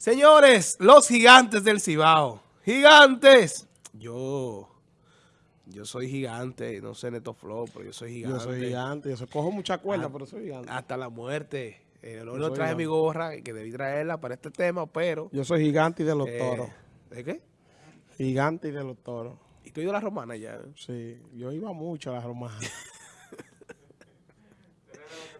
Señores, los gigantes del Cibao. ¡Gigantes! Yo... Yo soy gigante, no sé Neto Flow, pero yo soy gigante. Yo soy gigante, yo cojo mucha cuerda, Ah, pero soy gigante. Hasta la muerte. No Yo no soy traje gigante. mi gorra, que debí traerla para este tema, pero... Yo soy gigante y de los eh, toros. ¿De qué? Gigante y de los toros. Y tú y yo la romana ya. ¿eh? Sí, yo iba mucho a las romanas.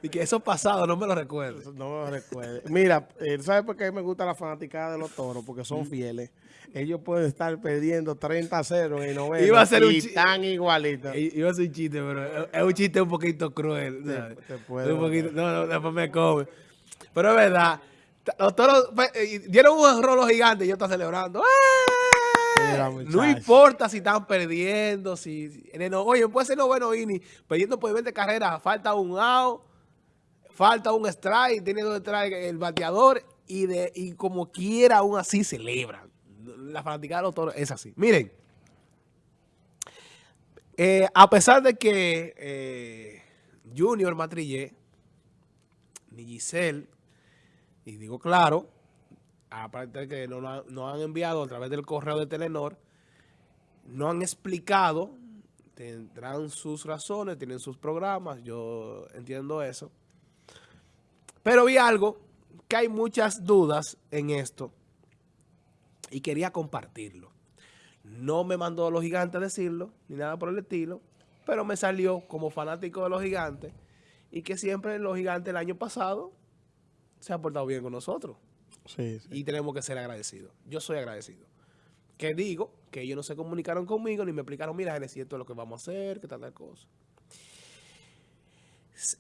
Y que eso pasado, no me lo recuerdo. Eso No me lo recuerdo. Mira, eh, ¿sabes por qué me gusta la fanaticada de los toros? Porque son fieles. Ellos pueden estar perdiendo 30 a 0 en el noveno Iba a ser un y están igualitos. Iba a ser un chiste, pero es- un chiste un poquito cruel. Te- poquito- no, no, después me come. Pero es verdad. Los toros pues, eh, dieron un error los gigantes y yo estoy celebrando. ¡Eh! Mira, no importa si están perdiendo, si, en el oye, puede ser noveno inning, perdiendo por 20 carreras, falta un out, falta un strike, tiene dos strikes el bateador y de y como quiera aún así celebran. La fanaticada de los toros es así. Miren, eh, a pesar de que eh, Junior Matrillé, ni Giselle, y digo claro, aparte de que no nos nos han enviado a través del correo de Telenor, no han explicado, tendrán sus razones, tienen sus programas, yo entiendo eso. Pero vi algo, que hay muchas dudas en esto, y quería compartirlo. No me mandó a los gigantes a decirlo, ni nada por el estilo, pero me salió como fanático de los gigantes, y que siempre los gigantes el año pasado se han portado bien con nosotros Sí, sí. y tenemos que ser agradecidos. Yo soy agradecido. Que digo que ellos no se comunicaron conmigo ni me explicaron, mira, es cierto lo que vamos a hacer, que tal, tal cosa.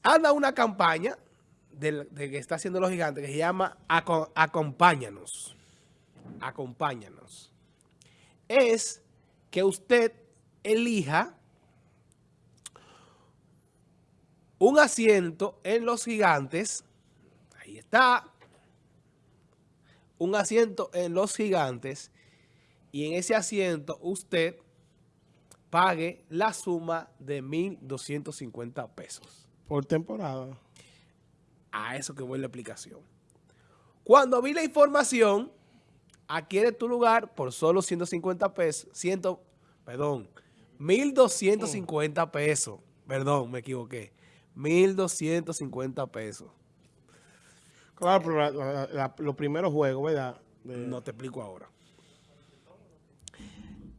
Anda una campaña del- de, que está haciendo los gigantes que se llama Aco- Acompáñanos. Acompáñanos. Es que usted elija un asiento en los gigantes. Ahí está un asiento en los gigantes y en ese asiento usted pague la suma de 1.250 pesos. Por temporada. A eso que voy la explicación. Cuando vi la información, adquiere tu lugar por solo 150 pesos, 100, perdón, 1.250 pesos. Perdón, me equivoqué. 1.250 pesos. Claro, pero la- la- la- los primeros juegos, ¿verdad? De- No te explico ahora.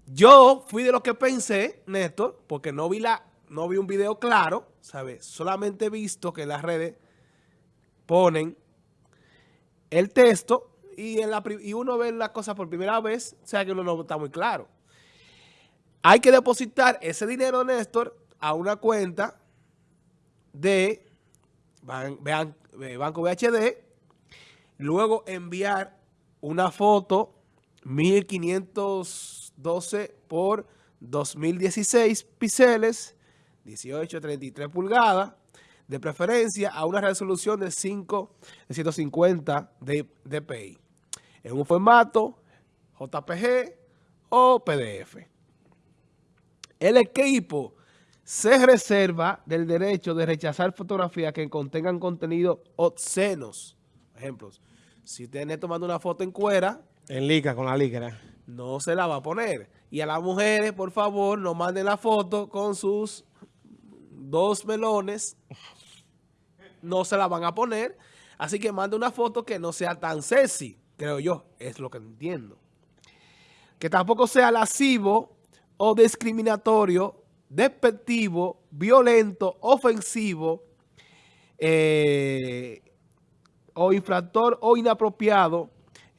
Yo fui de los que pensé, Néstor, porque no vi la, no vi un video claro, ¿sabes? Solamente he visto que en las redes ponen el texto y, en la, y uno ve las cosas por primera vez, o sea que uno no está muy claro. Hay que depositar ese dinero, Néstor, a una cuenta de ban- ban- Banco VHD, luego enviar una foto 1512 por 2016 píxeles, 1833 pulgadas, de preferencia a una resolución de 5 de 150 de dpi, en un formato JPG o PDF. El equipo se reserva del derecho de rechazar fotografías que contengan contenido obscenos. Ejemplos, si usted está tomando una foto en cuera, En liga, con la liga. no se la va a poner. Y a las mujeres, por favor, no manden la foto con sus dos melones. No se la van a poner. Así que mande una foto que no sea tan sexy, creo yo. Es lo que entiendo. Que tampoco sea lascivo o discriminatorio, despectivo, violento, ofensivo, eh, o infractor o inapropiado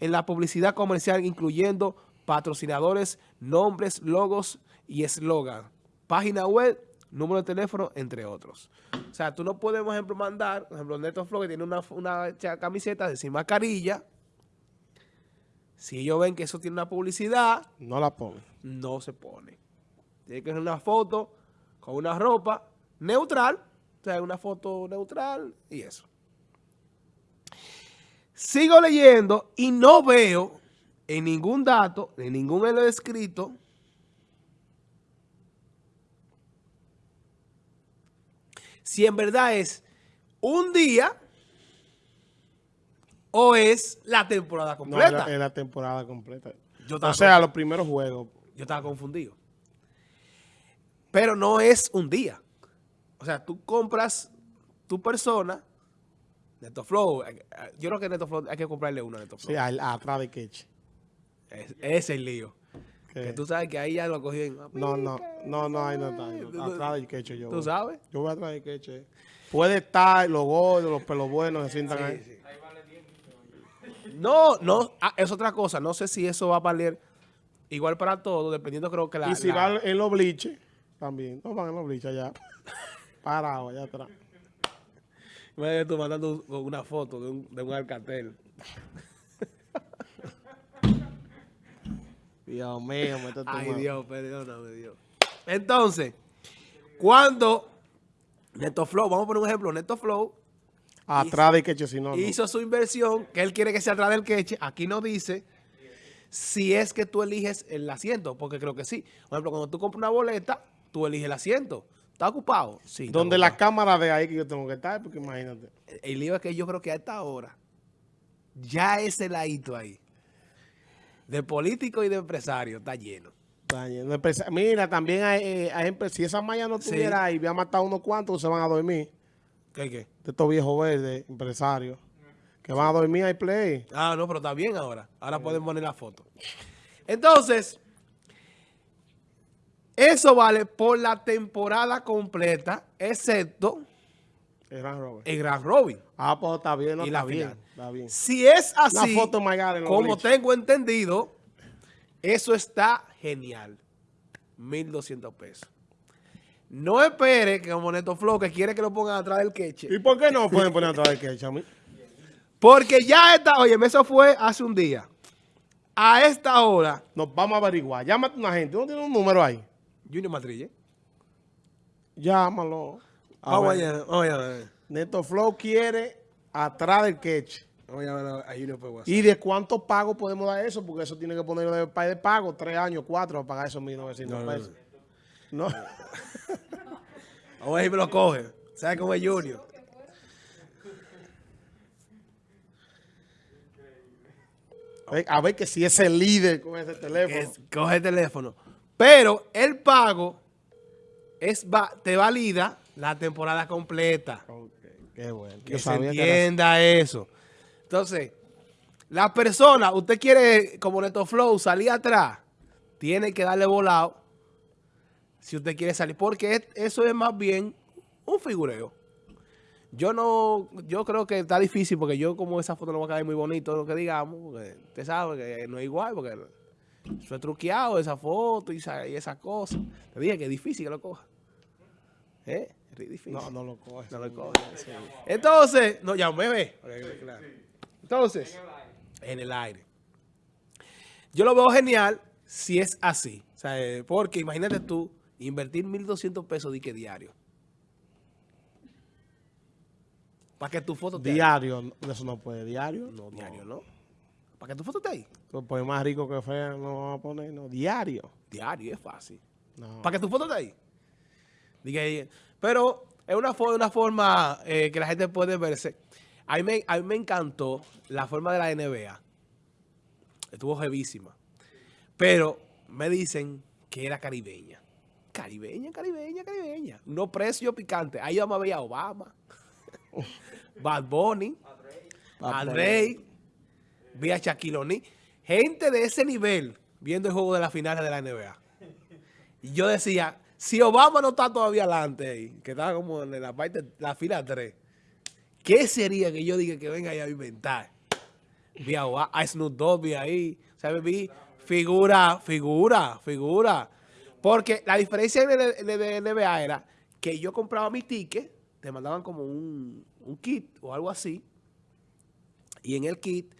en la publicidad comercial, incluyendo patrocinadores, nombres, logos y eslogan, página web, número de teléfono, entre otros. O sea, tú no puedes, por ejemplo, mandar, por ejemplo, Neto Flow, que tiene una, una camiseta de sin mascarilla. Si ellos ven que eso tiene una publicidad, No la pongo. no se pone. Tiene que ser una foto con una ropa neutral, o sea, una foto neutral y eso. Sigo leyendo y no veo en ningún dato, en ningún escrito, si en verdad es un día o es la temporada No, completa. es la temporada completa. Yo O sea, los primeros juegos. Yo estaba confundido. Pero no es un día. O sea, tú compras tu persona, NetoFlow. eh, eh, Yo creo que NetoFlow hay que comprarle uno a NetoFlow. Sí, atrás de Ketch. Es- ese es el lío. Que- Que tú sabes que ahí ya lo cogí en... No, no, no, no, ahí no está. ahí no está. Atrás del Ketch yo. ¿Tú voy. sabes? Yo voy atrás del eh. Puede estar los gordos, los pelos buenos, se sientan ahí. No, no, ah, es otra cosa. No sé si eso va a valer igual para todos, dependiendo creo que la... y si la- van en los bliches, también. No van en los bliches allá. Parado allá atrás. Imagínate tú mandando un- una foto de un, de un alcatel. Dios mío, me está Ay. Dios, perdóname, Dios. Entonces, cuando NetoFlow, vamos a poner un ejemplo, NetoFlow Atrás del Ketch, si no. no. hizo su inversión, que él quiere que sea atrás del queche, aquí no dice si es que tú eliges el asiento, porque creo que sí. Por ejemplo, cuando tú compras una boleta, tú eliges el asiento. ¿Está ocupado? Sí. Donde la cámara de ahí que yo tengo que estar, porque imagínate. El lío es que yo creo que a esta hora, ya ese ladito ahí, de político y de empresario, está lleno. Está lleno Mira, también hay, eh, hay. Si esa malla no Sí. estuviera ahí, había matado unos cuantos, se van a dormir. ¿Qué, qué? De estos viejos verdes, empresarios. Que van a dormir ahí play. Ah, no, pero está bien ahora. Ahora pueden poner la foto. Entonces, eso vale por la temporada completa, excepto El Gran Robert. el Gran Robin. Ah, pues está bien, no Y está la bien. final. Está bien. Si es así, foto como tengo entendido, eso está genial. 1.200 pesos. No espere que como Neto Flow, que quiere que lo pongan atrás del queche. ¿Y por qué no pueden poner atrás del Ketch a mí? Porque ya está, oye, eso fue hace un día. A esta hora, Nos vamos a averiguar. Llámate a una gente. ¿No tiene un número ahí? Junior Matrille. Llámalo. Vamos ver. allá, vamos allá. Neto Flow quiere atrás del Ketch. Vamos a llamar a. ¿Y de cuántos pagos podemos dar eso? Porque eso tiene que ponerlo de, pa- de pago, tres años, cuatro, para pagar esos 1.900 No, no, no. pesos. No. Vamos a ver si me lo coge. ¿Sabes cómo es Junior? A ver- ver que si es el líder con ese teléfono. es- coge el teléfono. Pero el pago es va- te valida la temporada completa. Ok, Qué bueno. Que Yo se sabía que era entienda eso. Entonces, la persona, usted quiere, como Neto Flow, salir atrás, tiene que darle volado si usted quiere salir. Porque es- eso es más bien un figureo. Yo no, yo creo que está difícil porque yo como esa foto no va a quedar muy bonito lo que digamos, porque usted sabe que no es igual, porque eso es truqueado, esa foto y esa, y esas cosas. Te dije que es difícil que lo coja. ¿Eh? Es difícil. No, no lo coges. No lo coge. Entonces, no, ya me ve. Claro. Entonces, en el aire. Yo lo veo genial si es así. O sea, eh, porque imagínate tú invertir 1.200 pesos dique diario. Para que tu foto esté ahí. Diario, no, eso no puede. Diario. No, diario, ¿no? Para que tu foto esté ahí. Pues, más rico que fea no vamos a poner, no. Diario. Diario, es fácil. No. Para que tu foto esté ahí. Diga ahí. Pero es una, fo- una forma eh, que la gente puede verse. A mí, me, a mí me encantó la forma de la NBA. Estuvo jevísima. Pero me dicen que era caribeña. Caribeña, caribeña, caribeña. No precio picante. Ahí vamos a ver a Obama, Bad Bunny, a Rey, vi a Shaquille. Gente de ese nivel viendo el juego de las finales de la NBA. Y yo decía, si Obama no está todavía adelante ahí, que estaba como en la parte, la fila 3, ¿qué sería que yo diga que venga ahí a inventar? Vi a, Obama, a Snoop Dogg, vi ahí, ¿sabes? Vi figura, figura, figura. Porque la diferencia de, NBA era que yo compraba mi ticket, te mandaban como un, un kit o algo así, y en el kit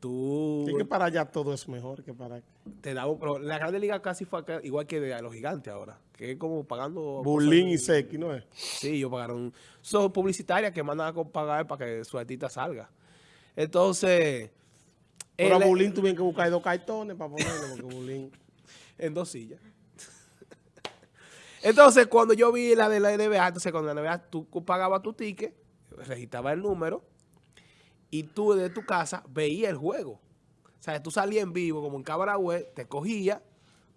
tú Sí que para allá todo es mejor que para acá. te daba, pero la Grande Liga casi fue acá, igual que de los gigantes ahora, que es como pagando... Bulín y Seki, ¿no es? Sí, ellos pagaron. Son publicitarias que mandan a pagar para que su artista salga. Entonces, Pero a Bulín tuvieron que buscar dos cartones para ponerlo, porque Bulín... en dos sillas. Entonces, cuando yo vi la de la NBA, entonces cuando la NBA tú pagabas tu ticket, registraba el número y tú desde tu casa veías el juego. O sea, tú salías en vivo como en cámara web, te cogía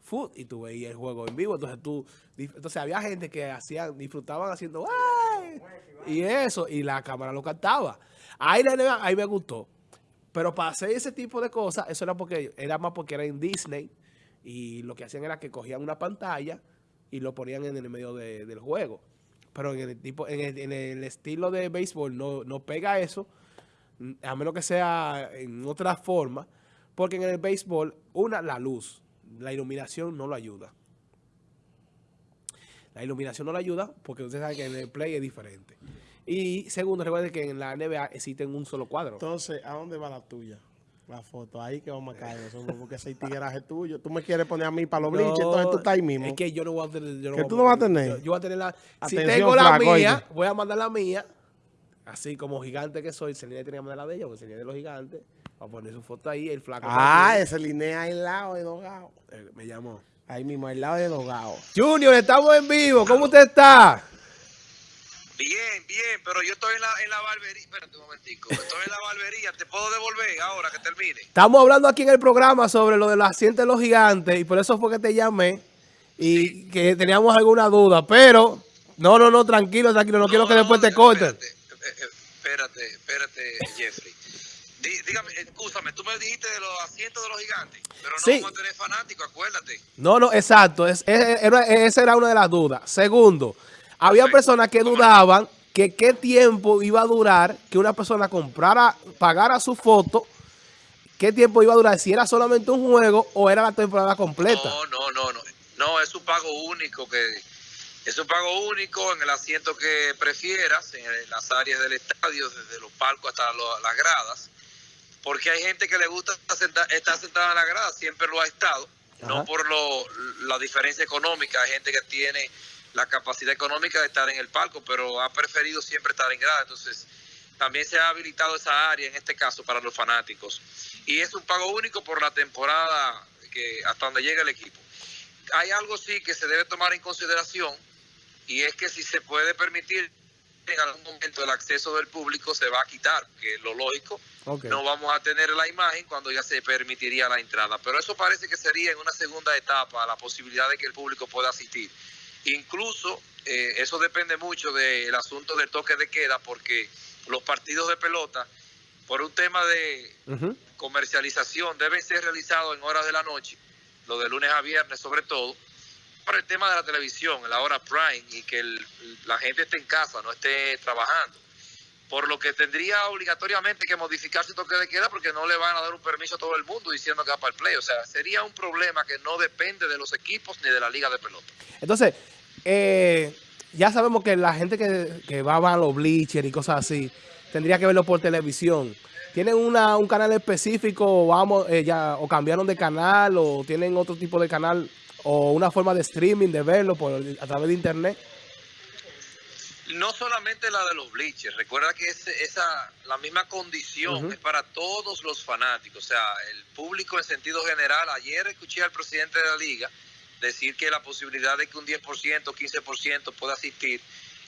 foot y tú veías el juego en vivo. Entonces tú, entonces había gente que hacían, disfrutaban haciendo ¡ay! y eso, y la cámara lo captaba. Ahí, ahí me gustó. Pero para hacer ese tipo de cosas, eso era porque era más porque era en Disney y lo que hacían era que cogían una pantalla y lo ponían en el medio del juego. Pero en el tipo, en el, estilo de béisbol no, no pega eso, a menos que sea en otra forma, porque en el béisbol, una, la luz, la iluminación no lo ayuda. La iluminación no lo ayuda porque ustedes saben que en el play es diferente. Y segundo, recuerden que en la NBA existen un solo cuadro. Entonces, ¿a dónde va la tuya? La foto, ahí que vamos a caer nosotros, porque ese tigueraje tuyo. Tú me quieres poner a mí para los no, entonces tú estás ahí mismo. Es que yo no voy a tener. Yo no ¿Que tú no vas a tener? Yo, yo, voy a tener la. si tengo la mía, voy a mandar la mía. Así como gigante que soy, Celine tenía que mandar la de ella, porque Celine de los gigantes. Va a poner su foto ahí, el flaco. Ah, ese linea ahí al lado de Dogado. Eh, me llamó. Ahí mismo, al lado de Dogado. Junior, estamos en vivo. ¿Cómo usted está? Bien, bien, pero yo estoy en la, en la barbería. Espérate un momentico. Estoy en la barbería. ¿Te puedo devolver ahora que termine? Estamos hablando aquí en el programa sobre lo de los asientos de los gigantes y por eso fue que te llamé y sí. que teníamos alguna duda. Pero, no, no, no, tranquilo, tranquilo. No, no quiero que no, después te corten. Espérate, espérate, espérate, Jeffrey. Dí, dígame, escúchame, tú me dijiste de los asientos de los gigantes, pero no sí. vamos a tener fanáticos, acuérdate. No, no, exacto. Es, es, era, esa era una de las dudas. Segundo. Había personas que dudaban que qué tiempo iba a durar que una persona comprara, pagara su foto, qué tiempo iba a durar, si era solamente un juego o era la temporada completa. No, no, no, no, no, es un pago único que es un pago único en el asiento que prefieras, en las áreas del estadio, desde los palcos hasta lo, las gradas, porque hay gente que le gusta estar, estar sentada en la grada, siempre lo ha estado, Ajá. no por lo, la diferencia económica, hay gente que tiene la capacidad económica de estar en el palco, pero ha preferido siempre estar en grada. Entonces, también se ha habilitado esa área, en este caso, para los fanáticos. Y es un pago único por la temporada que hasta donde llega el equipo. Hay algo sí que se debe tomar en consideración, y es que si se puede permitir en algún momento el acceso del público se va a quitar, que es lo lógico. Okay. No vamos a tener la imagen cuando ya se permitiría la entrada. Pero eso parece que sería en una segunda etapa la posibilidad de que el público pueda asistir. Incluso eh, eso depende mucho del asunto del toque de queda porque los partidos de pelota, por un tema de uh -huh. comercialización, deben ser realizados en horas de la noche, lo de lunes a viernes sobre todo, el tema de la televisión, la hora prime y que la gente esté en casa, no esté trabajando. Por lo que tendría obligatoriamente que modificar su toque de queda porque no le van a dar un permiso a todo el mundo diciendo que va para el play. O sea, sería un problema que no depende de los equipos ni de la liga de pelota. Entonces, eh, ya sabemos que la gente que, va a los bleachers y cosas así, tendría que verlo por televisión. ¿Tienen una, un canal específico vamos, eh, ya, o cambiaron de canal o tienen otro tipo de canal o una forma de streaming de verlo por, a través de internet? No solamente la de los bleachers, recuerda que es, esa la misma condición uh -huh. es para todos los fanáticos, o sea, el público en sentido general. Ayer escuché al presidente de la liga decir que la posibilidad de que un 10%, 15% pueda asistir,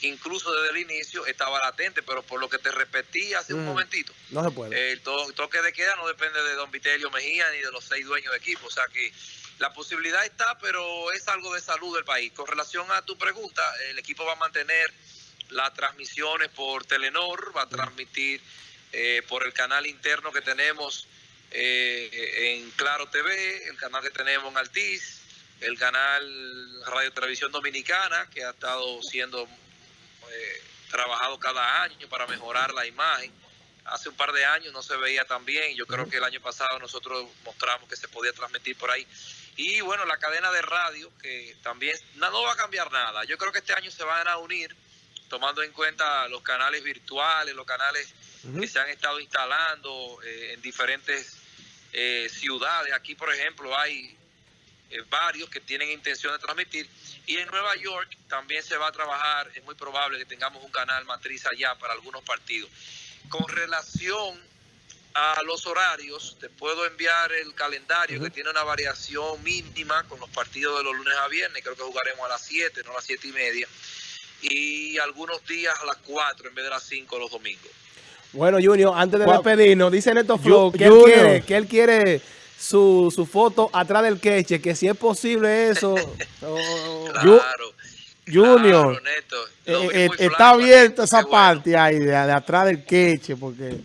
incluso desde el inicio, estaba latente, pero por lo que te repetí hace un momentito, no se puede. el to toque de queda no depende de don Vitelio Mejía ni de los seis dueños de equipo, o sea que la posibilidad está, pero es algo de salud del país. Con relación a tu pregunta, el equipo va a mantener las transmisiones por Telenor, va a transmitir eh, por el canal interno que tenemos eh, en Claro TV, el canal que tenemos en Altiz, el canal Radio Televisión Dominicana, que ha estado siendo eh, trabajado cada año para mejorar la imagen. Hace un par de años no se veía tan bien, yo creo que el año pasado nosotros mostramos que se podía transmitir por ahí. Y bueno, la cadena de radio, que también no, no va a cambiar nada. Yo creo que este año se van a unir tomando en cuenta los canales virtuales, los canales uh -huh. que se han estado instalando eh, en diferentes eh, ciudades. Aquí, por ejemplo, hay eh, varios que tienen intención de transmitir. Y en Nueva York también se va a trabajar, es muy probable que tengamos un canal matriz allá para algunos partidos. Con relación a los horarios, te puedo enviar el calendario uh -huh. que tiene una variación mínima con los partidos de los lunes a viernes, creo que jugaremos a las 7, no a las 7 y media y algunos días a las 4 en vez de las 5 los domingos. Bueno, Junior, antes de despedirnos, dice Neto Flow que él quiere, que él quiere su, su foto atrás del queche, que si es posible eso. oh, Claro. Junior, Claro, Neto. eh, eh, está abierta esa bueno. parte ahí, de, de atrás del queche, porque...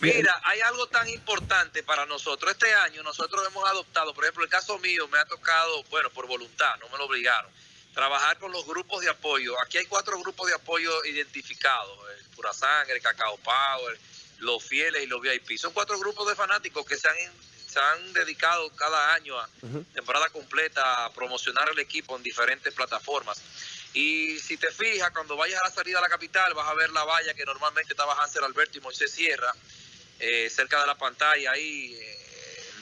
Mira, hay algo tan importante para nosotros. Este año nosotros hemos adoptado, por ejemplo, el caso mío me ha tocado, bueno, por voluntad, no me lo obligaron, trabajar con los grupos de apoyo. Aquí hay cuatro grupos de apoyo identificados, el Pura Sangre, el Cacao Power, los fieles y los VIP. Son cuatro grupos de fanáticos que se han, se han dedicado cada año a temporada completa a promocionar el equipo en diferentes plataformas. Y si te fijas, cuando vayas a la salida a la capital, vas a ver la valla que normalmente estaba Hansel Alberto y Moisés Sierra, eh, cerca de la pantalla, ahí eh,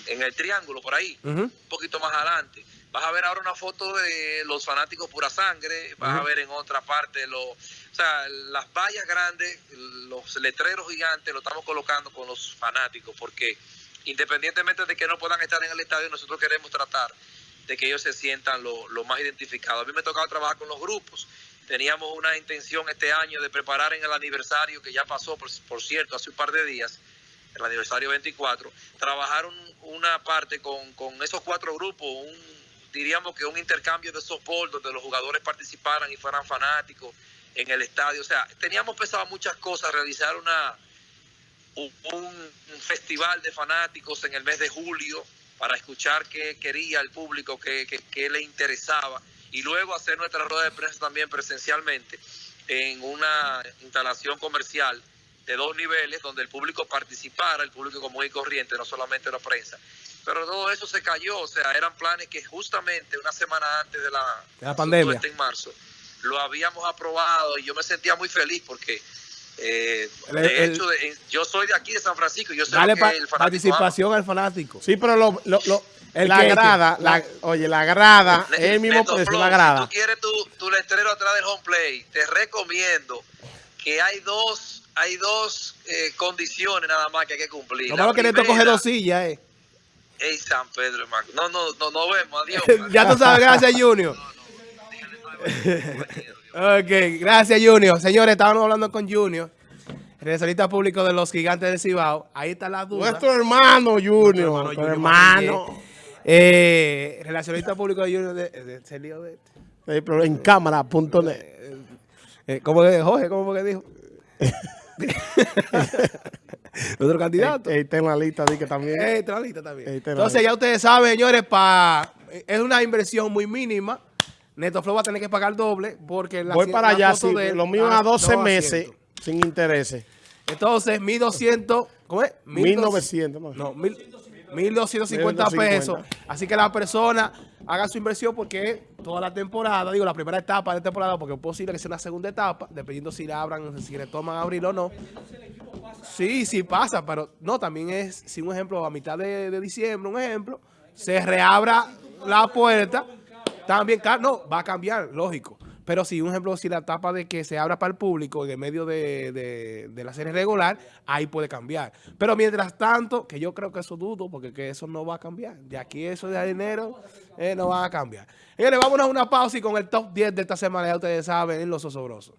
en el triángulo, por ahí, un poquito más adelante. Vas a ver ahora una foto de los fanáticos pura sangre, vas a ver en otra parte los, o sea, las vallas grandes, los letreros gigantes, lo estamos colocando con los fanáticos, porque independientemente de que no puedan estar en el estadio, nosotros queremos tratar de que ellos se sientan lo, lo más identificados. A mí me ha tocado trabajar con los grupos. Teníamos una intención este año de preparar en el aniversario que ya pasó, por, por cierto, hace un par de días, el aniversario 24, trabajar un- una parte con, con esos cuatro grupos, un, diríamos que un intercambio de softball donde los jugadores participaran y fueran fanáticos en el estadio. O sea, teníamos pensado muchas cosas, realizar una un, un festival de fanáticos en el mes de julio para escuchar qué quería el público, qué, qué- qué le interesaba y luego hacer nuestra rueda de prensa también presencialmente en una instalación comercial de dos niveles donde el público participara, el público común y corriente, no solamente la prensa. Pero todo eso se cayó, o sea, eran planes que justamente una semana antes de la, De la pandemia. en marzo, lo habíamos aprobado y yo me sentía muy feliz porque eh, El- de el- hecho de- yo soy de aquí de San Francisco, yo sé lo Dale que pa- el fanático participación al fanático. Sí, pero lo, lo- lo- El la grada, la, oye, la grada, es el mismo precio, la Si grada. tú quieres tu, tu letrero atrás del home play, te recomiendo que hay dos hay dos eh, condiciones nada más que hay que cumplir. Malo que coge dos sillas, eh. Ey, San Pedro, hermano. No, no, no, no vemos, adiós. ya tú sabes, gracias Junior. ok, gracias Junior. Señores, estábamos hablando con Junior, relacionista público de los gigantes del Cibao. Ahí está la duda. Nuestro hermano Junior, Nuestro hermano nuestro. Eh, relacionista público de Junior de, de, lío de- Eh, pero en cámara.net. eh, ¿Cómo que Jorge? ¿Cómo que dijo? Otro candidato. Ahí está en la lista, di que también. Está en la lista también. Entonces lista. ya ustedes saben, señores, pa, es una inversión muy mínima. Neto Flow va a tener que pagar doble porque la, Voy para allá, sí. de Lo mío a a 12 dos meses sin intereses. Entonces, 1.200, ¿cómo es? 1900, ¿no? No, mil- 1.250 1250. pesos. Así que la persona haga su inversión porque toda la temporada, digo, la primera etapa de temporada, porque es posible que sea una segunda etapa, dependiendo si la abran, si le toman abrir o no. Sí, sí pasa, pero no, también es, si un ejemplo, a mitad de, de diciembre, un ejemplo, se reabra la puerta, también, no, va a cambiar, lógico. Pero si, un ejemplo, si la etapa de que se abra para el público en el medio de, de- de la serie regular, ahí puede cambiar. Pero mientras tanto, que yo creo que eso dudo, porque que eso no va a cambiar. De aquí eso de enero eh, no va a cambiar. Señores, vámonos a una pausa y con el top 10 de esta semana, ya ustedes saben, en Los Osobrosos.